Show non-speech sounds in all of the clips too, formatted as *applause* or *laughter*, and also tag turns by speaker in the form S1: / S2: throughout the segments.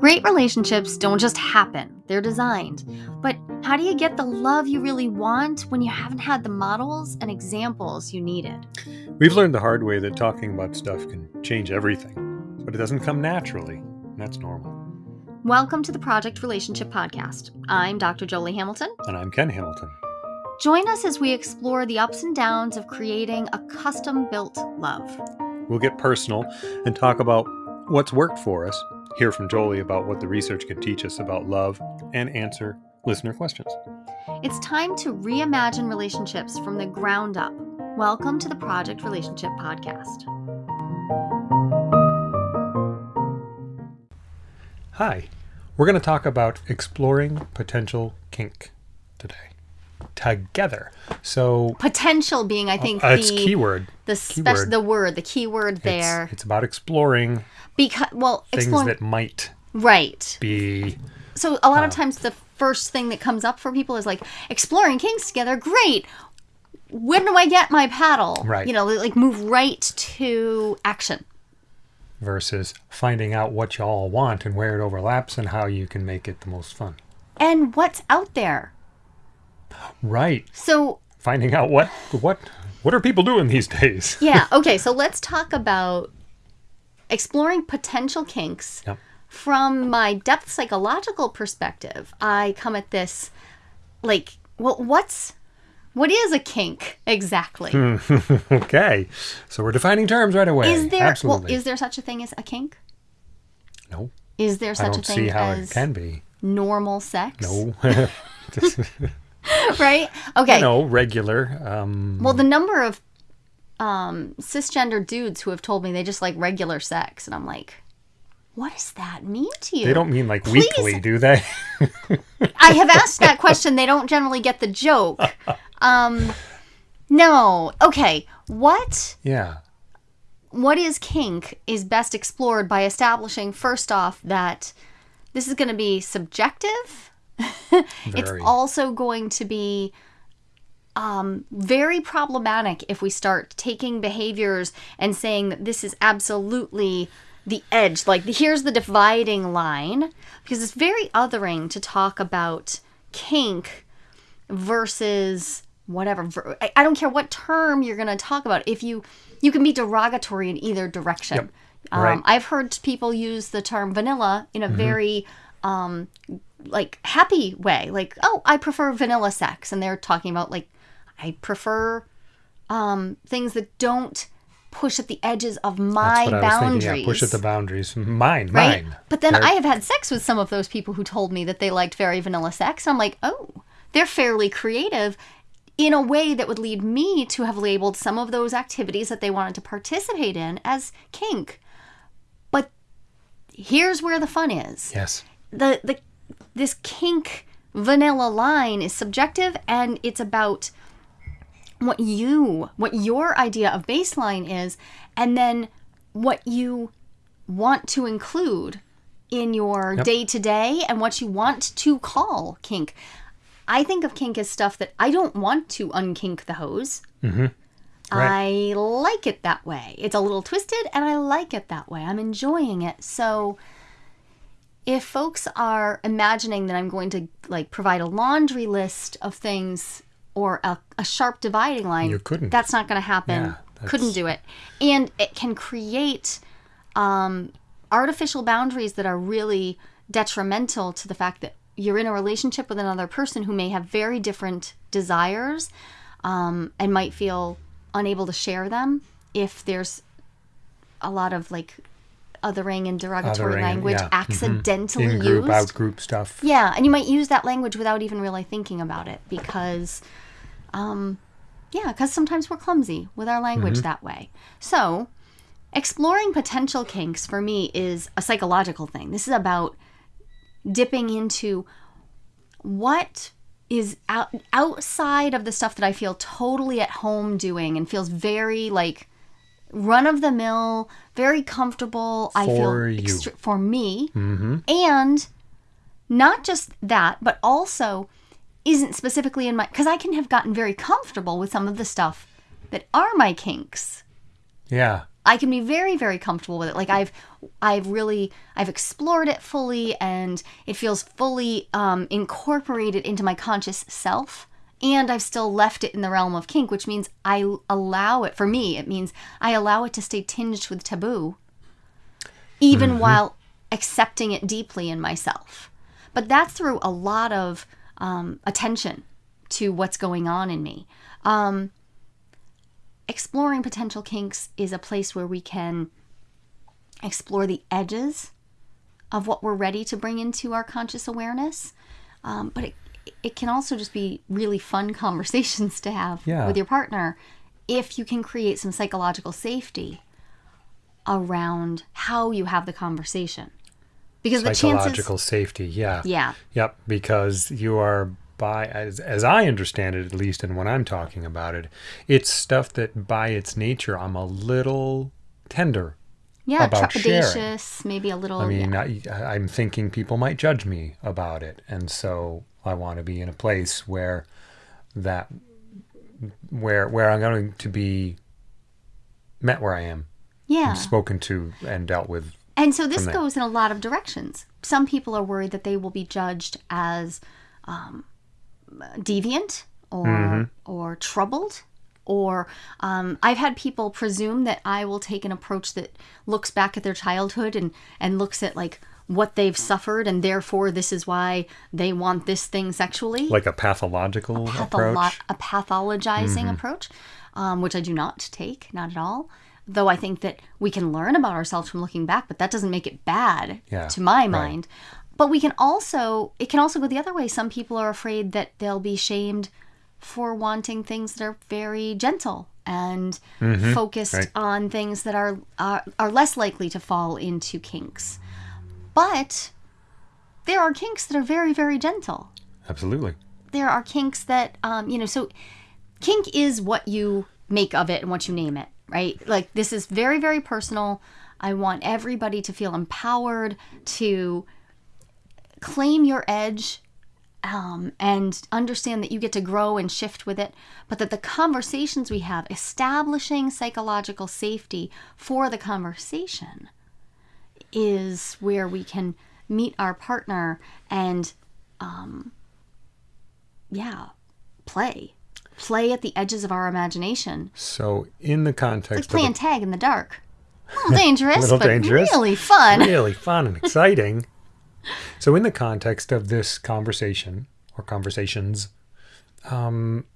S1: Great relationships don't just happen, they're designed. But how do you get the love you really want when you haven't had the models and examples you needed?
S2: We've learned the hard way that talking about stuff can change everything, but it doesn't come naturally. and That's normal.
S1: Welcome to the Project Relationship Podcast. I'm Dr. Jolie Hamilton.
S2: And I'm Ken Hamilton.
S1: Join us as we explore the ups and downs of creating a custom built love.
S2: We'll get personal and talk about what's worked for us, hear from Jolie about what the research can teach us about love, and answer listener questions.
S1: It's time to reimagine relationships from the ground up. Welcome to the Project Relationship Podcast.
S2: Hi, we're going to talk about exploring potential kink today. Together. So,
S1: Potential being, I think,
S2: uh, it's keyword.
S1: the
S2: keyword.
S1: spec- the word, the key word
S2: It's-
S1: there.
S2: It's, about exploring
S1: because well,
S2: things
S1: exploring
S2: that might
S1: right.
S2: be
S1: So a lot of
S2: Uh,
S1: times the first thing that comes up for people is like exploring kinks together. Great. When do I get my paddle?
S2: Right.
S1: You know, like move right to action.
S2: versus finding out what you all want and where it overlaps and how you can make it the most fun.
S1: And what's out there?
S2: Right.
S1: So
S2: Finding out what what what are people doing these days? *laughs*
S1: yeah, okay. So let's talk about exploring potential kinks
S2: Yep.
S1: from my depth psychological perspective. I come at this like, well, what's what is a kink exactly?
S2: Hmm, *laughs* okay. So we're defining terms right away.
S1: Is there
S2: Absolutely.
S1: well, is there such a thing as a kink?
S2: no.
S1: Is there such a thing
S2: see how
S1: as
S2: it can be.
S1: normal sex?
S2: No. *laughs* *laughs*
S1: right? Okay.
S2: no, regular. Um
S1: Well, the number of um, cisgender dudes who have told me they just like regular sex, and I'm like, what does that mean to you?
S2: they don't mean like
S1: Please.
S2: weekly, do they? *laughs*
S1: I have asked that question. They don't generally get the joke. Um, no. Okay. What
S2: yeah.
S1: what is kink is best explored by establishing first off that this is going to be subjective. *laughs* it's also going to be um, very problematic if we start taking behaviors and saying that this is absolutely the edge. Like, here's the dividing line, because it's very othering to talk about kink versus whatever. I- I don't care what term you're going to talk about. If you you can be derogatory in either direction.
S2: Yep.
S1: Um,
S2: Right.
S1: I've heard people use the term vanilla in a very um, like happy way like oh i prefer vanilla sex and they're talking about like i prefer um things that don't push at the edges of my
S2: That's what I was
S1: boundaries
S2: thinking. Yeah, push at the boundaries. Mine,
S1: right
S2: mine.
S1: but then
S2: They're-
S1: i have had sex with some of those people who told me that they liked very vanilla sex i'm like oh they're fairly creative in a way that would lead me to have labeled some of those activities that they wanted to participate in as kink but here's where the fun is
S2: Yes.
S1: the the this kink vanilla line is subjective and it's about what you what your idea of baseline is and then what you want to include in your
S2: Yep.
S1: day to day and what you want to call kink. I think of kink as stuff that I don't want to unkink the hose. Mm-hmm. I like it that way. It's a little twisted and I like it that way. I'm enjoying it. So if folks are imagining that I'm going to like provide a laundry list of things or a, a sharp dividing line,
S2: You couldn't.
S1: That's not going to happen.
S2: Yeah,
S1: couldn't do it, and it can create um, artificial boundaries that are really detrimental to the fact that you're in a relationship with another person who may have very different desires um, and might feel unable to share them if there's a lot of like othering and derogatory
S2: Othering,
S1: language
S2: yeah. Mhm.
S1: accidentally
S2: In group,
S1: used.
S2: out group stuff.
S1: Yeah, and you might use that language without even really thinking about it because, um, yeah, because sometimes we're clumsy with our language that way. So, exploring potential kinks for me is a psychological thing. This is about dipping into what is out, outside of the stuff that I feel totally at home doing and feels very like run of the mill, very comfortable. I feel
S2: For you.
S1: for me, and not just that, but also isn't specifically in my because I can have gotten very comfortable with some of the stuff that are my kinks.
S2: Yeah.
S1: I can be very very comfortable with it. Like I've I've really I've explored it fully and it feels fully um, incorporated into my conscious self. And I've still left it in the realm of kink, which means I allow it. For me, it means I allow it to stay tinged with taboo, even while accepting it deeply in myself. But that's through a lot of um, attention to what's going on in me. Um, exploring potential kinks is a place where we can explore the edges of what we're ready to bring into our conscious awareness. Um, but it, it can also just be really fun *laughs* conversations to have
S2: Yeah.
S1: with your partner if you can create some psychological safety around how you have the conversation. Because the
S2: Psychological
S1: chances.
S2: safety. Yeah.
S1: Yeah.
S2: Yep. Because you are by as as I understand it, at least, and when I'm talking about it, it's stuff that by its nature I'm a little tender.
S1: Yeah,
S2: about sharing.
S1: trepidatious, maybe a little.
S2: I mean,
S1: yeah.
S2: I, I'm thinking people might judge me about it, and so I want to be in a place where that where where I'm going to be met where I am,
S1: yeah.
S2: spoken to, and dealt with.
S1: And so this goes in a lot of directions. Some people are worried that they will be judged as um, deviant or
S2: Mm-hmm.
S1: or troubled. Or um, I've had people presume that I will take an approach that looks back at their childhood and and looks at like what they've suffered, and therefore this is why they want this thing sexually.
S2: Like a pathological
S1: Patholo-
S2: approach.
S1: a pathologizing
S2: Mm-hmm.
S1: approach, um, which I do not take, not at all. Though I think that we can learn about ourselves from looking back, but that doesn't make it bad
S2: Yeah,
S1: to my
S2: right.
S1: mind. But we can also, it can also go the other way. Some people are afraid that they'll be shamed for wanting things that are very gentle and focused
S2: Mm-hmm. right.
S1: on things that are, are are less likely to fall into kinks. But there are kinks that are very very gentle.
S2: Absolutely.
S1: there are kinks that um, you know so kink is what you make of it and what you name it right? Like this is very very personal. I want everybody to feel empowered to claim your edge um, and understand that you get to grow and shift with it but that the conversations we have establishing psychological safety for the conversation is where we can meet our partner and um yeah, play. Play at the edges of our imagination.
S2: So, in the
S1: Like
S2: context of
S1: playing tag in the dark. A little *laughs* dangerous,
S2: Little
S1: but
S2: dangerous.
S1: really fun.
S2: really fun and *laughs* exciting. So, in the context of this conversation or conversations, um,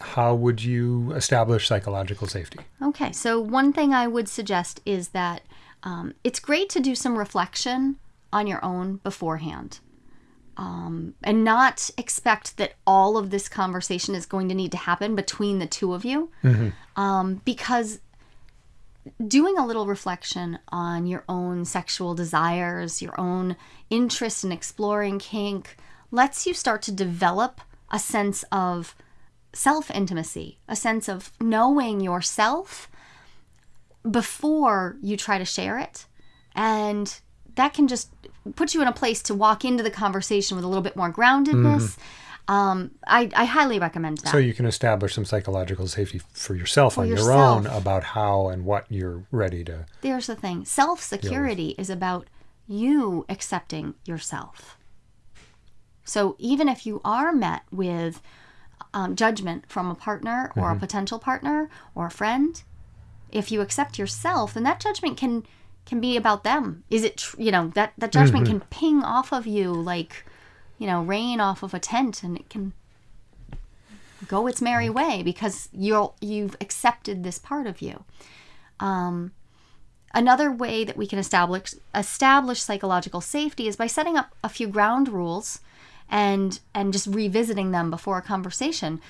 S2: how would you establish psychological safety?
S1: Okay, so one thing I would suggest is that um, it's great to do some reflection on your own beforehand. Um, and not expect that all of this conversation is going to need to happen between the two of you. Um, because doing a little reflection on your own sexual desires, your own interest in exploring kink, lets you start to develop a sense of self intimacy, a sense of knowing yourself before you try to share it. And that can just put you in a place to walk into the conversation with a little bit more groundedness. Um, I, I highly recommend that.
S2: So, you can establish some psychological safety for yourself on your own about how and what you're ready to.
S1: There's the thing self security is about you accepting yourself. So even if you are met with um, judgment from a partner or a potential partner or a friend, if you accept yourself, then that judgment can can be about them. Is it tr- you know that that judgment mm-hmm. can ping off of you like you know rain off of a tent, and it can go its merry way because you're you've accepted this part of you. Um, another way that we can establish establish psychological safety is by setting up a few ground rules and and just revisiting them before a conversation.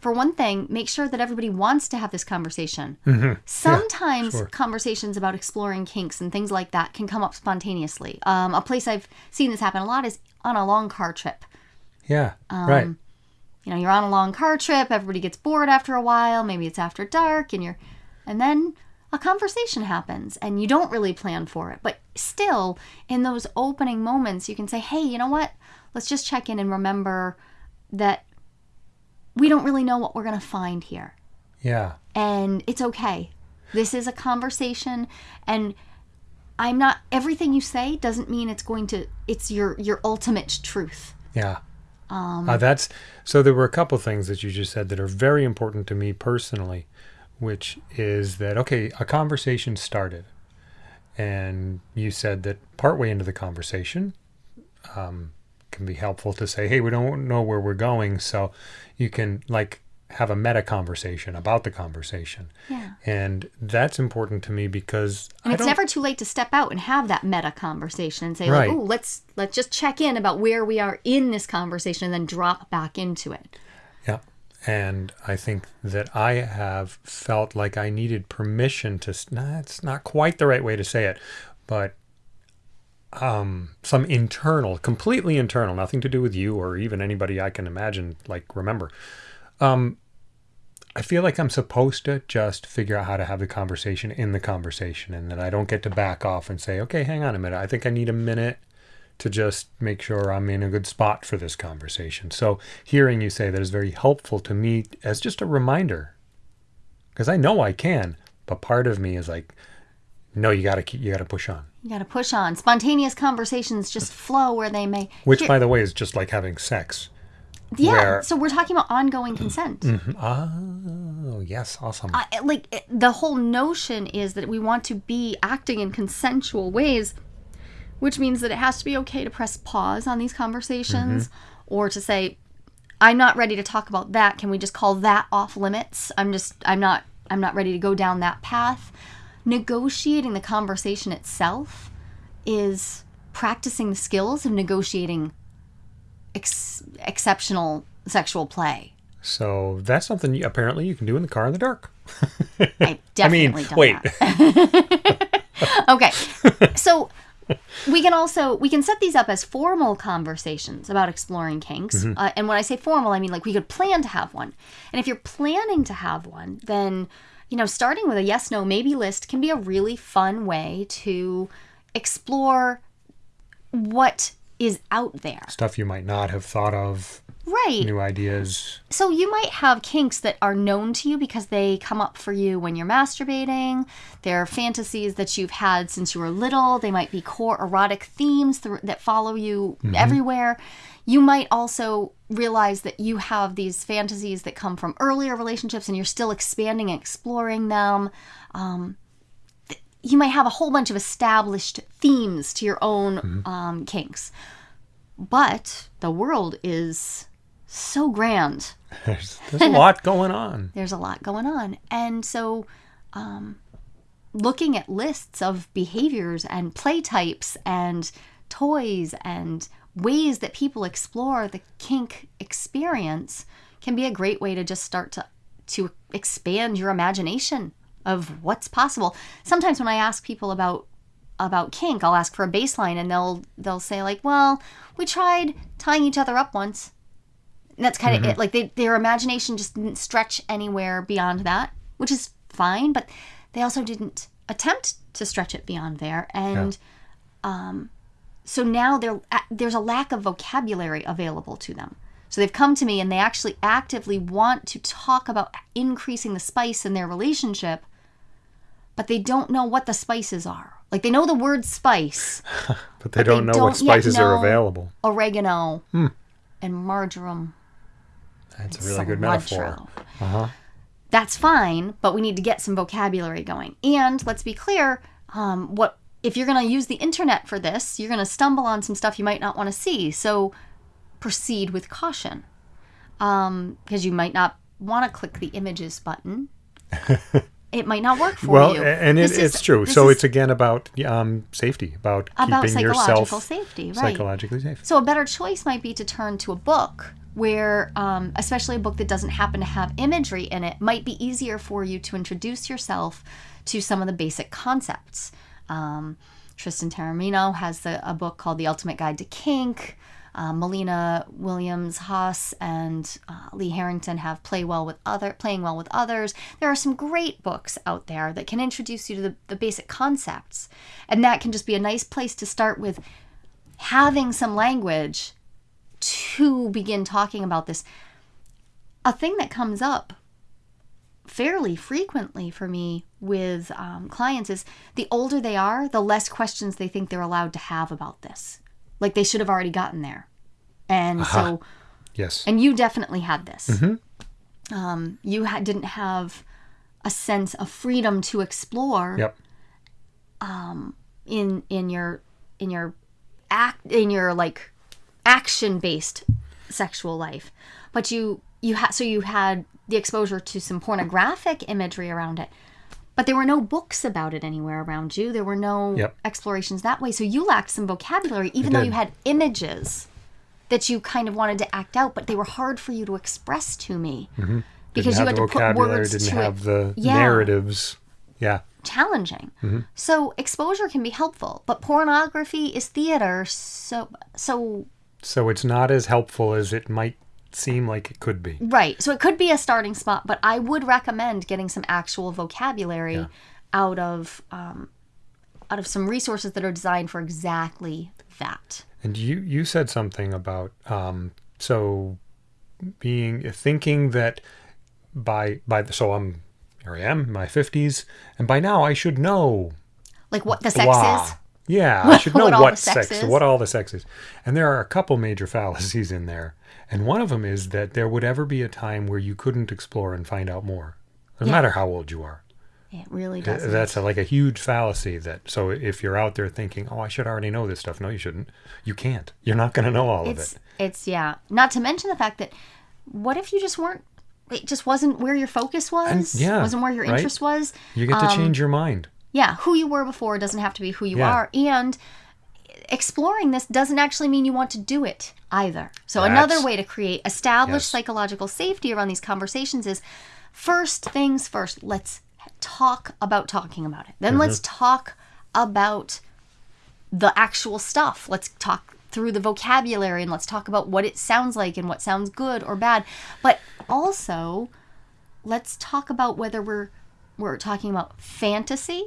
S1: For one thing, make sure that everybody wants to have this conversation. Sometimes
S2: sure.
S1: conversations about exploring kinks and things like that can come up spontaneously. Um, a place I've seen this happen a lot is on a long car trip.
S2: Yeah,
S1: Um,
S2: right.
S1: You know, you're on a long car trip, everybody gets bored after a while, maybe it's after dark and you're and then a conversation happens and you don't really plan for it. But still, in those opening moments, you can say, "Hey, you know what? Let's just check in and remember that we don't really know what we're going to find here."
S2: Yeah.
S1: And it's okay. This is a conversation and I'm not everything you say doesn't mean it's going to it's your your ultimate truth.
S2: Yeah. Um, uh, that's so. There were a couple things that you just said that are very important to me personally, which is that okay, a conversation started, and you said that partway into the conversation, um, can be helpful to say, hey, we don't know where we're going, so you can like have a meta conversation about the conversation.
S1: Yeah.
S2: And that's important to me because
S1: and it's never too late to step out and have that meta conversation and say
S2: Right.
S1: like, "Oh, let's let's just check in about where we are in this conversation and then drop back into it."
S2: Yeah. And I think that I have felt like I needed permission to, nah, it's not quite the right way to say it, but um, some internal, completely internal, nothing to do with you or even anybody I can imagine, like remember. Um, I feel like I'm supposed to just figure out how to have the conversation in the conversation and that I don't get to back off and say, okay, hang on a minute. I think I need a minute to just make sure I'm in a good spot for this conversation. So hearing you say that is very helpful to me as just a reminder, because I know I can, but part of me is like, no, you gotta keep, you gotta push on.
S1: You got to push on. Spontaneous conversations just flow where they may.
S2: Which,
S1: Here-
S2: by the way, is just like having sex.
S1: yeah.
S2: where-
S1: So we're talking about ongoing consent. Mm-hmm.
S2: Oh, yes, awesome.
S1: I, like it- the whole notion is that we want to be acting in consensual ways, which means that it has to be okay to press pause on these conversations mm-hmm. or to say, I'm not ready to talk about that. Can we just call that off limits? I'm just I'm not I'm not ready to go down that path. Negotiating the conversation itself is practicing the skills of negotiating ex- exceptional sexual play.
S2: so that's something you, apparently you can do in the car in the dark. *laughs*
S1: I *laughs*
S2: I mean,
S1: definitely
S2: wait. *laughs*
S1: okay so we can also we can set these up as formal conversations about exploring kinks uh, and when i say formal i mean like we could plan to have one and if you're planning to have one then you know starting with a yes no maybe list can be a really fun way to explore what is out there.
S2: Stuff you might not have thought of,
S1: right
S2: new ideas.
S1: So you might have kinks that are known to you because they come up for you when you're masturbating. They're fantasies that you've had since you were little. They might be core erotic themes th- that follow you everywhere. You might also realize that you have these fantasies that come from earlier relationships and you're still expanding and exploring them. Um, th- you might have a whole bunch of established themes to your own um, kinks. But the world is so grand *laughs*
S2: There's, there's a lot going on. *laughs*
S1: there's a lot going on. And so, um, looking at lists of behaviors and play types and toys and ways that people explore the kink experience can be a great way to just start to to expand your imagination of what's possible. Sometimes when I ask people about about kink, I'll ask for a baseline and they'll they'll say like, "Well, we tried tying each other up once." And that's kind of it. Like they, their imagination just didn't stretch anywhere beyond that, which is fine. But they also didn't attempt to stretch it beyond there, and um, so now there there's a lack of vocabulary available to them. So they've come to me and they actually actively want to talk about increasing the spice in their relationship, but they don't know what the spices are. Like they know the word spice, *laughs*
S2: But they don't know what
S1: don't yet
S2: spices are
S1: know-
S2: available.
S1: oregano, and marjoram.
S2: That's a really good metaphor.
S1: cilantro. That's fine, but we need to get some vocabulary going. And let's be clear, um, what if you're going to use the internet for this? You're going to stumble on some stuff you might not want to see. So proceed with caution, because you might not want to click the images button. *laughs* it might not work for
S2: Well,
S1: you.
S2: a- and it,
S1: This
S2: it's true. So
S1: is
S2: it's again about um, safety, about,
S1: about
S2: keeping
S1: psychological
S2: yourself
S1: safety, right?
S2: psychologically safe.
S1: So a better choice might be to turn to a book where, um, especially a book that doesn't happen to have imagery in it, might be easier for you to introduce yourself to some of the basic concepts. Um, Tristan Taormino has the, a book called The Ultimate Guide to Kink. Uh, Mollena Williams Haas and uh, Lee Harrington have play well with other playing well with others. There are some great books out there that can introduce you to the, the basic concepts, and that can just be a nice place to start with having some language to begin talking about this. A thing that comes up fairly frequently for me with um, clients is the older they are, the less questions they think they're allowed to have about this. Like they should have already gotten there. And so,
S2: Yes.
S1: and you definitely had this. Um, you ha- didn't have a sense of freedom to explore
S2: yep.
S1: Um, in in your in your act in your like action based sexual life but you you had so you had the exposure to some pornographic imagery around it but there were no books about it anywhere around you there were no
S2: Yep.
S1: explorations that way so you lacked some vocabulary even though you had images that you kind of wanted to act out but they were hard for you to express to me because
S2: didn't
S1: you had to put words
S2: didn't
S1: to
S2: have
S1: it
S2: the
S1: Yeah.
S2: narratives. Yeah.
S1: challenging.
S2: Mm-hmm.
S1: So exposure can be helpful, but pornography is theater, so so
S2: So it's not as helpful as it might seem like it could be.
S1: right. So it could be a starting spot, but I would recommend getting some actual vocabulary
S2: Yeah.
S1: out of um, out of some resources that are designed for exactly that.
S2: And you you said something about um so being thinking that by by the, so I'm here I am in my 50s and by now I should know
S1: Like what the sex
S2: blah.
S1: is.
S2: Yeah, *laughs* I should know
S1: What
S2: what,
S1: sex
S2: sex,
S1: is.
S2: what all the sex is. And there are a couple major fallacies in there. And one of them is that there would ever be a time where you couldn't explore and find out more, no
S1: Yeah.
S2: matter how old you are.
S1: It really does.
S2: That's a, like a huge fallacy. That so if you're out there thinking, "Oh, I should already know this stuff," no, you shouldn't. You can't. You're not going to know all
S1: it's
S2: of it.
S1: it's yeah. Not to mention the fact that what if you just weren't it just wasn't where your focus was
S2: yeah,
S1: wasn't where your
S2: right?
S1: interest was
S2: You get to
S1: um,
S2: change your mind.
S1: Yeah who you were before doesn't have to be who you
S2: Yeah.
S1: are and exploring this doesn't actually mean you want to do it either so another way to create established
S2: Yes.
S1: psychological safety around these conversations is first things first let's talk about talking about it then let's
S2: Mm-hmm.
S1: talk about the actual stuff let's talk through the vocabulary and let's talk about what it sounds like and what sounds good or bad but also let's talk about whether we're we're talking about fantasy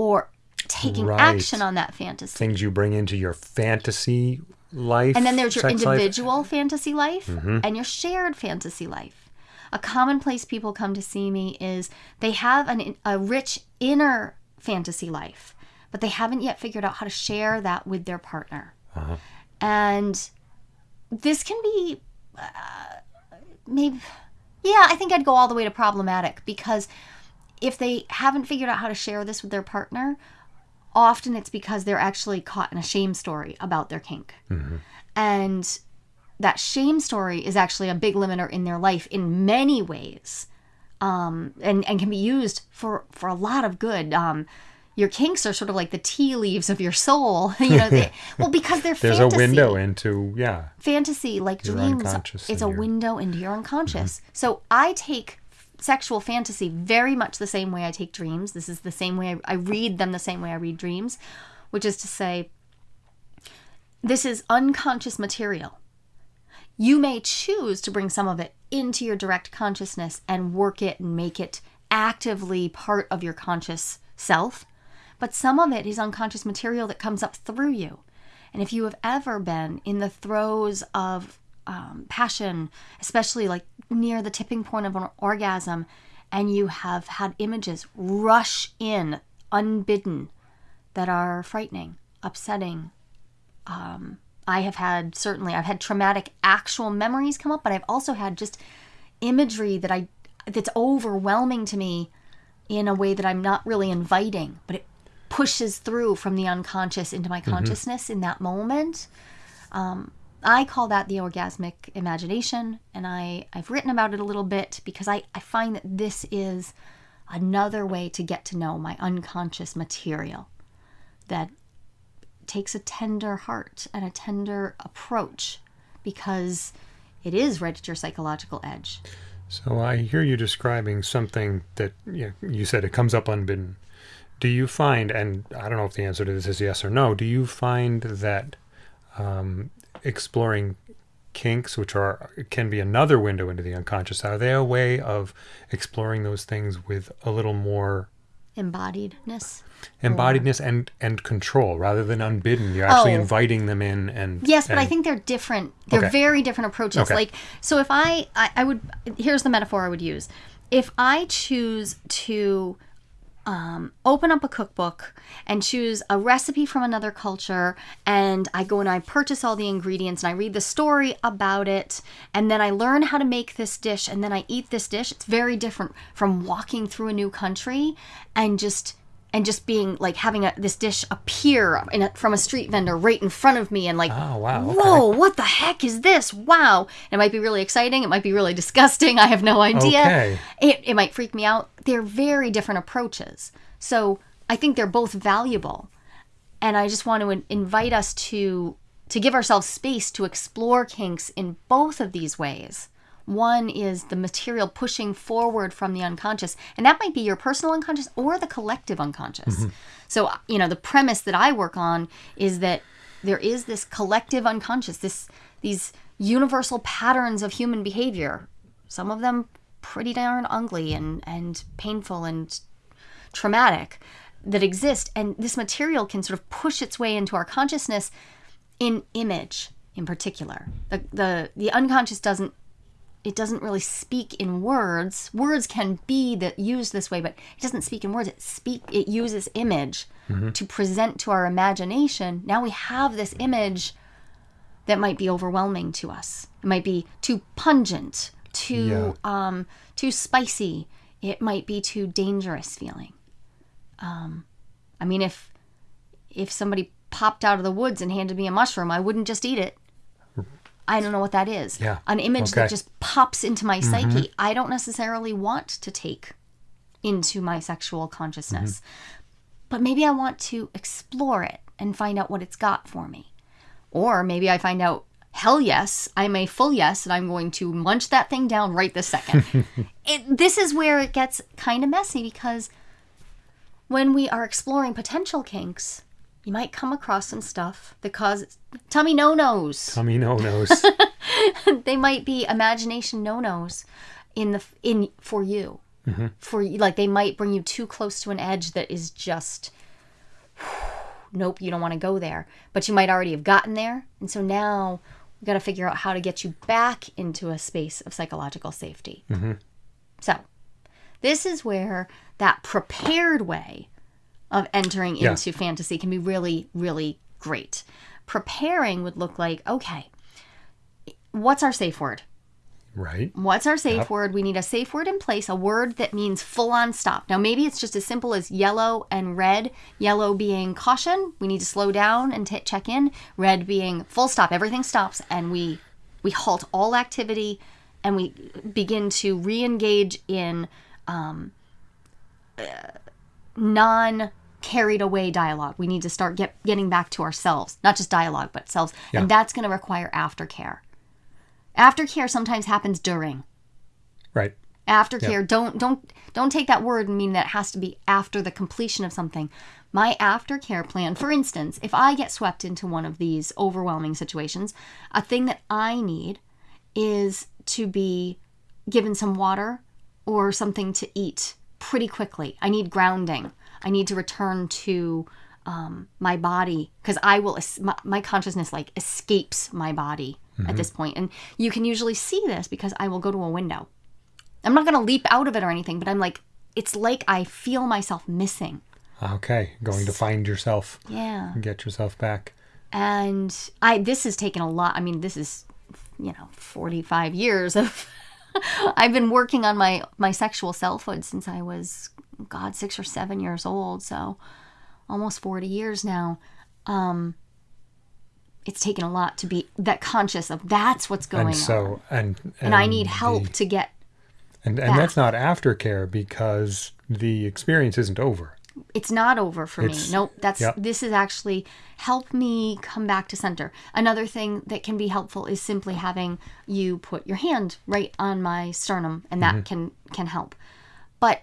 S1: or taking
S2: Right.
S1: action on that fantasy.
S2: Things you bring into your fantasy life.
S1: And then there's your
S2: sex life.
S1: individual fantasy life
S2: Mm-hmm.
S1: and your shared fantasy life. A common place people come to see me is they have an, a rich inner fantasy life, but they haven't yet figured out how to share that with their partner.
S2: Uh-huh.
S1: And this can be uh, maybe, yeah, I think I'd go all the way to problematic because if they haven't figured out how to share this with their partner, often it's because they're actually caught in a shame story about their kink. And that shame story is actually a big limiter in their life in many ways um, and, and can be used for, for a lot of good. Um, your kinks are sort of like the tea leaves of your soul. *laughs* you know, they, *laughs* well, because they're
S2: There's
S1: fantasy
S2: a window into yeah.
S1: fantasy like
S2: Your
S1: dreams it's a
S2: your-
S1: window into your unconscious so i take sexual fantasy very much the same way i take dreams. This is the same way I, I read them the same way i read dreams which is to say this is unconscious material. You may choose to bring some of it into your direct consciousness and work it and make it actively part of your conscious self but some of it is unconscious material that comes up through you. And if you have ever been in the throes of um, passion, especially like near the tipping point of an orgasm, and you have had images rush in unbidden that are frightening, upsetting, um, I have had certainly I've had traumatic actual memories come up, but I've also had just imagery that I that's overwhelming to me in a way that I'm not really inviting, but it pushes through from the unconscious into my consciousness in that moment. Um, I call that the orgasmic imagination, and I, I've written about it a little bit because I, I find that this is another way to get to know my unconscious material that takes a tender heart and a tender approach because it is right at your psychological edge.
S2: So I hear you describing something that you, you said it comes up unbidden. Do you find, and I don't know if the answer to this is yes or no, do you find that um, exploring kinks, which are can be another window into the unconscious, are they a way of exploring those things with a little more
S1: Embodiedness.
S2: embodiedness and and control rather than unbidden? You're actually
S1: Oh.
S2: inviting them in, and
S1: Yes, but I think they're different. They're
S2: Okay.
S1: very different approaches.
S2: Okay.
S1: Like, so if I, I, I would, here's the metaphor I would use. if I choose to um, open up a cookbook and choose a recipe from another culture, and I go and I purchase all the ingredients and I read the story about it, and then I learn how to make this dish, and then I eat this dish, it's very different from walking through a new country and just and just being like having a, this dish appear in a, from a street vendor right in front of me and like
S2: Oh, wow, okay.
S1: whoa what the heck is this? Wow. It might be really exciting. It might be really *laughs* disgusting. I have no idea.
S2: Okay.
S1: it, it might freak me out. They're very different approaches. So i think they're both valuable. And i just want to invite us to to give ourselves space to explore kinks in both of these ways one is the material pushing forward from the unconscious and that might be your personal unconscious or the collective unconscious. Mm-hmm. So you know the premise that i work on is that there is this collective unconscious this these universal patterns of human behavior some of them pretty darn ugly and and painful and traumatic that exist and this material can sort of push its way into our consciousness in image in particular. The the, the unconscious doesn't it doesn't really speak in words. Words can be that used this way but it doesn't speak in words. It speak it uses image to present to our imagination. Now we have this image that might be overwhelming to us. It might be too pungent too um too spicy. It might be too dangerous feeling. Um i mean if if somebody popped out of the woods and handed me a mushroom i wouldn't just eat it I don't know what that is.
S2: Yeah.
S1: An image that just pops into my mm-hmm. psyche. I don't necessarily want to take into my sexual consciousness. Mm-hmm. But maybe I want to explore it and find out what it's got for me. Or maybe I find out, hell yes, I'm a full yes, and I'm going to munch that thing down right this second. *laughs* it, this is where it gets kind of messy because when we are exploring potential kinks, you might come across some stuff that causes tummy no nos
S2: Tummy no nos. *laughs*
S1: they might be imagination no-nos in the in for you. Mm-hmm. For you like they might bring you too close to an edge that is just *sighs* nope you don't want to go there. But you might already have gotten there and so now we got to figure out how to get you back into a space of psychological safety. Mm-hmm. So this is where that prepared way of entering
S2: Yeah.
S1: into fantasy can be really really great preparing would look like okay what's our safe word
S2: right.
S1: What's our safe word? We need a safe word in place, a word that means full on stop. Now, maybe it's just as simple as yellow and red. Yellow being caution, we need to slow down and t- check in. Red being full stop, everything stops, and we we halt all activity, and we begin to re-engage in um, uh, non carried away dialogue. We need to start get, getting back to ourselves, not just dialogue, but selves,
S2: Yeah.
S1: and that's going to require aftercare. Aftercare sometimes happens during
S2: Right.
S1: aftercare don't don't don't take that word and mean that it has to be after the completion of something my aftercare plan for instance if i get swept into one of these overwhelming situations a thing that i need is to be given some water or something to eat pretty quickly i need grounding i need to return to um, my body because i will my, my consciousness like escapes my body at this point and you can usually see this because i will go to a window I'm not going to leap out of it or anything, but I'm like, it's like I feel myself missing.
S2: Okay. Going to find yourself
S1: Yeah.
S2: get yourself back.
S1: And I, this has taken a lot. I mean, this is, you know, 45 years of, *laughs* I've been working on my, my sexual selfhood since I was, God, six or seven years old. So almost 40 years now. Um, it's taken a lot to be that conscious of that's what's going
S2: and so
S1: on.
S2: and
S1: And I need
S2: the-
S1: help to get
S2: and and that's not aftercare because the experience isn't over.
S1: it's not over for
S2: It's-
S1: me. Nope, that's
S2: yep.
S1: this is actually help me come back to center. Another thing that can be helpful is simply having you put your hand right on my sternum and
S2: Mm-hmm.
S1: that can can help. But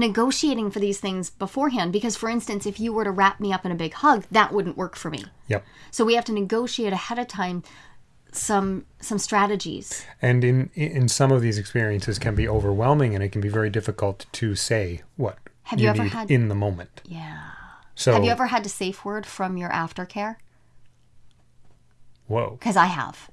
S1: negotiating for these things beforehand because for instance, if you were to wrap me up in a big hug, that wouldn't work for me.
S2: Yep.
S1: So we have to negotiate ahead of time some some strategies.
S2: And in in some of these experiences can be overwhelming and it can be very difficult to say what
S1: Have you ever
S2: need
S1: had-
S2: in the moment.
S1: Yeah.
S2: So
S1: Have you ever had to safe word from your aftercare?
S2: whoa.
S1: Because I have.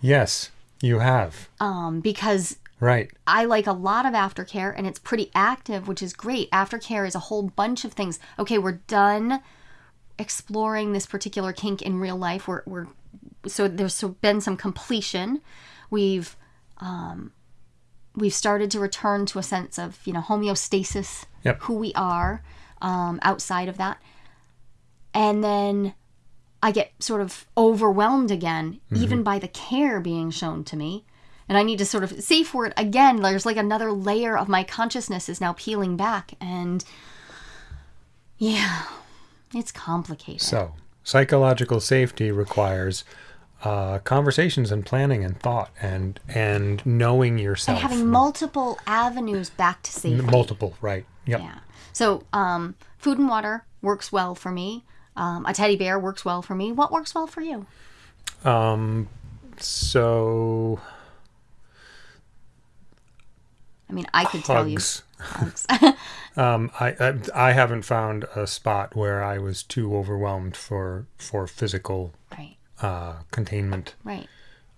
S2: Yes, you have.
S1: um, because
S2: Right.
S1: I like a lot of aftercare and it's pretty active, which is great. Aftercare is a whole bunch of things. Okay, we're done exploring this particular kink in real life. We're, we're so there's been some completion. We've um, we've started to return to a sense of you know homeostasis,
S2: Yep.
S1: who we are um, outside of that, and then I get sort of overwhelmed again, even by the care being shown to me. And I need to sort of safe word again. There's like another layer of my consciousness is now peeling back. And yeah, it's complicated.
S2: So, psychological safety requires uh, conversations and planning and thought and and knowing yourself.
S1: and having multiple avenues back to safety.
S2: multiple, right? Yep.
S1: Yeah. So, um, food and water works well for me. Um, a teddy bear works well for me. What works well for you?
S2: Um, So
S1: I mean, I could tell you.
S2: hugs.
S1: Hugs. *laughs*
S2: Um, I, I I haven't found a spot where I was too overwhelmed for for physical
S1: right.
S2: uh, containment.
S1: Right.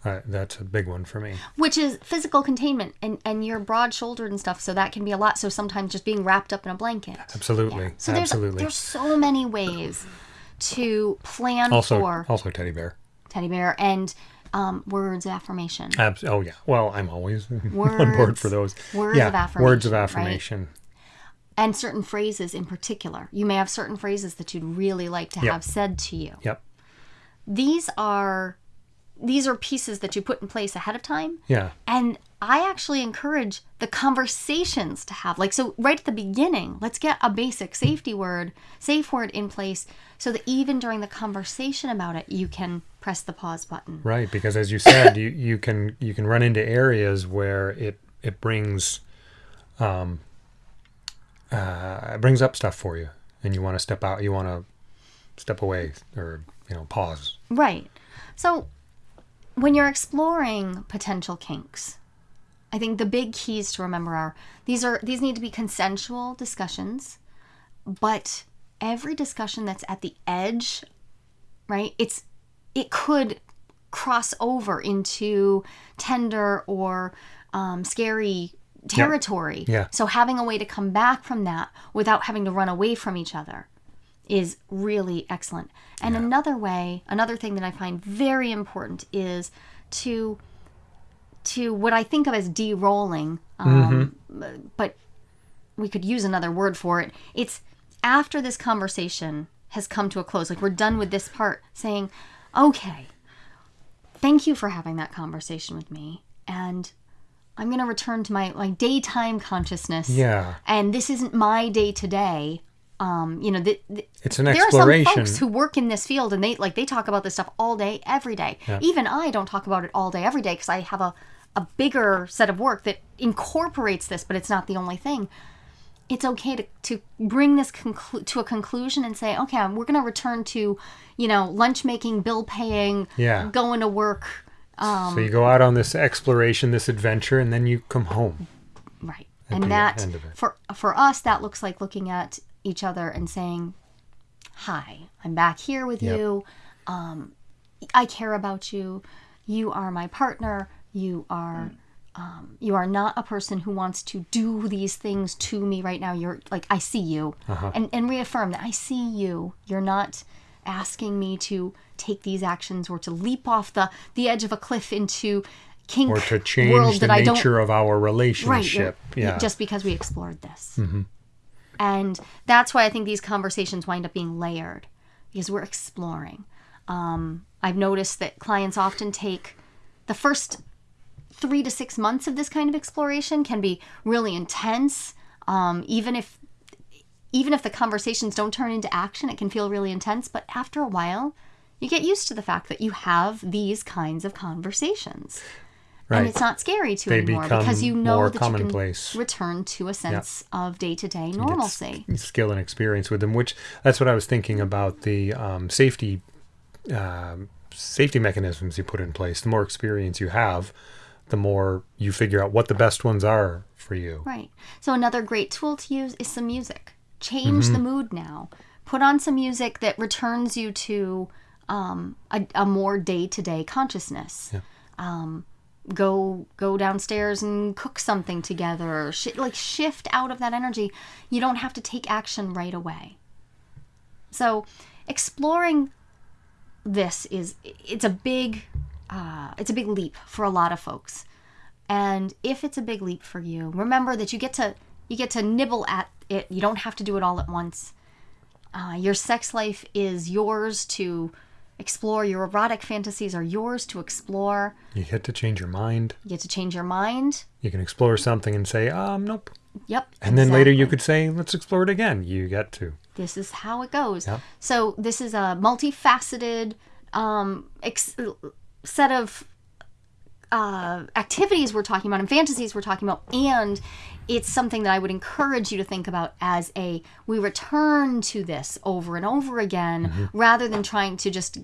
S2: Uh, that's a big one for me.
S1: Which is physical containment, and and you're broad shouldered and stuff, so that can be a lot. So sometimes just being wrapped up in a blanket.
S2: Absolutely,
S1: So there's
S2: absolutely.
S1: there's so many ways to plan
S2: also,
S1: for
S2: also teddy bear.
S1: teddy bear and um, words of affirmation.
S2: Abs- oh yeah. Well, I'm always *laughs* on board for those.
S1: Words
S2: yeah,
S1: of affirmation.
S2: words of
S1: affirmation, right? and certain phrases in particular. You may have certain phrases that you'd really like to
S2: Yep.
S1: have said to you.
S2: Yep.
S1: These are these are pieces that you put in place ahead of time.
S2: Yeah.
S1: And I actually encourage the conversations to have. Like, so right at the beginning, let's get a basic safety word, safe word in place so that even during the conversation about it, you can press the pause button.
S2: Right, because as you said, you, you can you can run into areas where it it brings um uh it brings up stuff for you and you want to step out, you want to step away or you know pause.
S1: Right. So when you're exploring potential kinks, I think the big keys to remember are these are these need to be consensual discussions, but every discussion that's at the edge, right? It's it could cross over into tender or um, scary territory.
S2: Yeah.
S1: So having a way to come back from that without having to run away from each other is really excellent. And another way, another thing that I find very important is to to what I think of as de-rolling, um, but we could use another word for it. It's after this conversation has come to a close, like we're done with this part, saying, "Okay, thank you for having that conversation with me, and I'm going to return to my my daytime consciousness.
S2: Yeah.
S1: and this isn't my day to day. Um, you know, the, the,
S2: It's an
S1: there are some folks who work in this field and they like they talk about this stuff all day, every day. Even I don't talk about it all day, every day because I have a a bigger set of work that incorporates this, but it's not the only thing. It's okay to, to bring this conclu- to a conclusion and say, okay, we're going to return to, you know, lunch making, bill paying,
S2: Yeah.
S1: going to work. Um,
S2: so you go out on this exploration, this adventure, and then you come home.
S1: Right. And that
S2: end of it.
S1: for for us that looks like looking at each other and saying, "Hi, I'm back here with
S2: Yep.
S1: you. Um, I care about you. You are my partner. You are um, you are not a person who wants to do these things to me right now. You're like I see you,
S2: Uh-huh.
S1: and and reaffirm that I see you. You're not asking me to take these actions or to leap off the the edge of a cliff into." Kink
S2: Or to change
S1: world
S2: the
S1: that I don't
S2: nature of our relationship.
S1: you're-
S2: yeah.
S1: just because we explored this and that's why i think these conversations wind up being layered because we're exploring. Um, i've noticed that clients often take the first three to six months of this kind of exploration can be really intense. Um, even if even if the conversations don't turn into action it can feel really intense. But after a while you get used to the fact that you have these kinds of conversations
S2: right.
S1: and it's not scary to
S2: They
S1: anymore because you know that
S2: commonplace.
S1: you can return to a sense of day-to-day
S2: Get
S1: normalcy.
S2: s- skill and experience with them which that's what i was thinking about the um, safety um, safety mechanisms you put in place the more experience you have the more you figure out what the best ones are for you
S1: Right. So another great tool to use is some music. Change
S2: Mm-hmm.
S1: the mood now. Put on some music that returns you to um, a, a more day-to-day consciousness. Yeah. Um, go go downstairs and cook something together sh- like shift out of that energy you don't have to take action right away. So exploring this is it's a big uh, it's a big leap for a lot of folks. And if it's a big leap for you remember that you get to you get to nibble at it. You don't have to do it all at once. Uh, your sex life is yours to explore your erotic fantasies are yours to explore
S2: You get to change your mind.
S1: you get to change your mind
S2: You can explore something and say, um, nope.
S1: yep
S2: And then later you could say, let's explore it again. You get to.
S1: this is how it goes
S2: Yep.
S1: so this is a multifaceted um, ex- set of uh, activities we're talking about and fantasies we're talking about and it's something that i would encourage you to think about as a we return to this over and over again
S2: Mm-hmm.
S1: rather than trying to just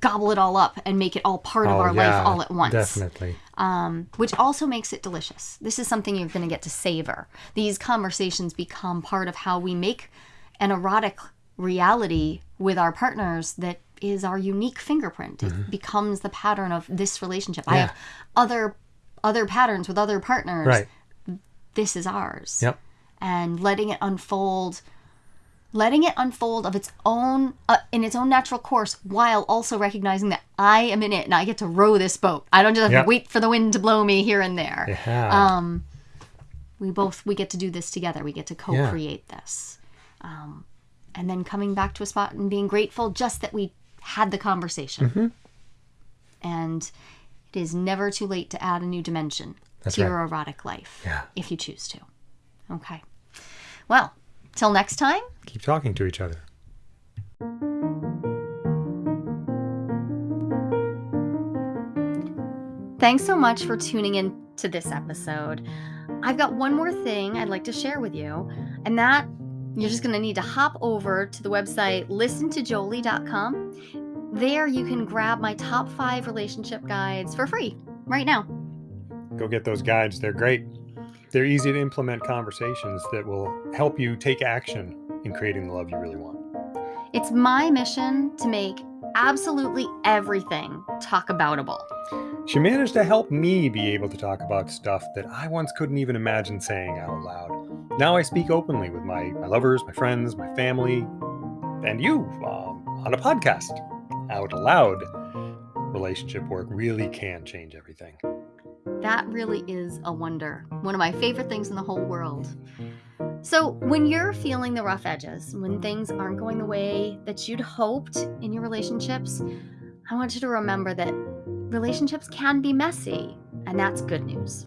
S1: gobble it all up and make it all part of
S2: Oh,
S1: our
S2: yeah,
S1: life all at once
S2: Definitely.
S1: um, which also makes it delicious. This is something you're going to get to savor. These conversations become part of how we make an erotic reality with our partners that is our unique fingerprint. It becomes the pattern of this relationship. I
S2: Mm-hmm.
S1: Have other other patterns with other partners.
S2: Right.
S1: This is ours.
S2: Yep.
S1: And letting it unfold letting it unfold of its own uh, in its own natural course while also recognizing that I am in it and I get to row this boat. I don't just have
S2: Yep.
S1: to wait for the wind to blow me here and there.
S2: Yeah.
S1: Um, we both we get to do this together. We get to co-create this, um, and then coming back to a spot and being grateful just that we had the conversation.
S2: Mm-hmm.
S1: And it is never too late to add a new dimension
S2: That's
S1: to
S2: right.
S1: your erotic life
S2: Yeah.
S1: if you choose to. Okay. Well, till next time.
S2: Keep talking to each other.
S1: Thanks so much for tuning in to this episode. I've got one more thing I'd like to share with you, and that you're just going to need to hop over to the website listentojolie.com. There you can grab my top five relationship guides for free right now.
S2: Go get those guides. They're great. They're easy to implement conversations that will help you take action in creating the love you really want.
S1: It's my mission to make absolutely everything talk aboutable.
S2: She managed to help me be able to talk about stuff that I once couldn't even imagine saying out loud. Now I speak openly with my, my lovers, my friends, my family, and you um, on a podcast out loud. Relationship work really can change everything.
S1: That really is a wonder. One of my favorite things in the whole world. So, when you're feeling the rough edges, when things aren't going the way that you'd hoped in your relationships, I want you to remember that relationships can be messy, and that's good news.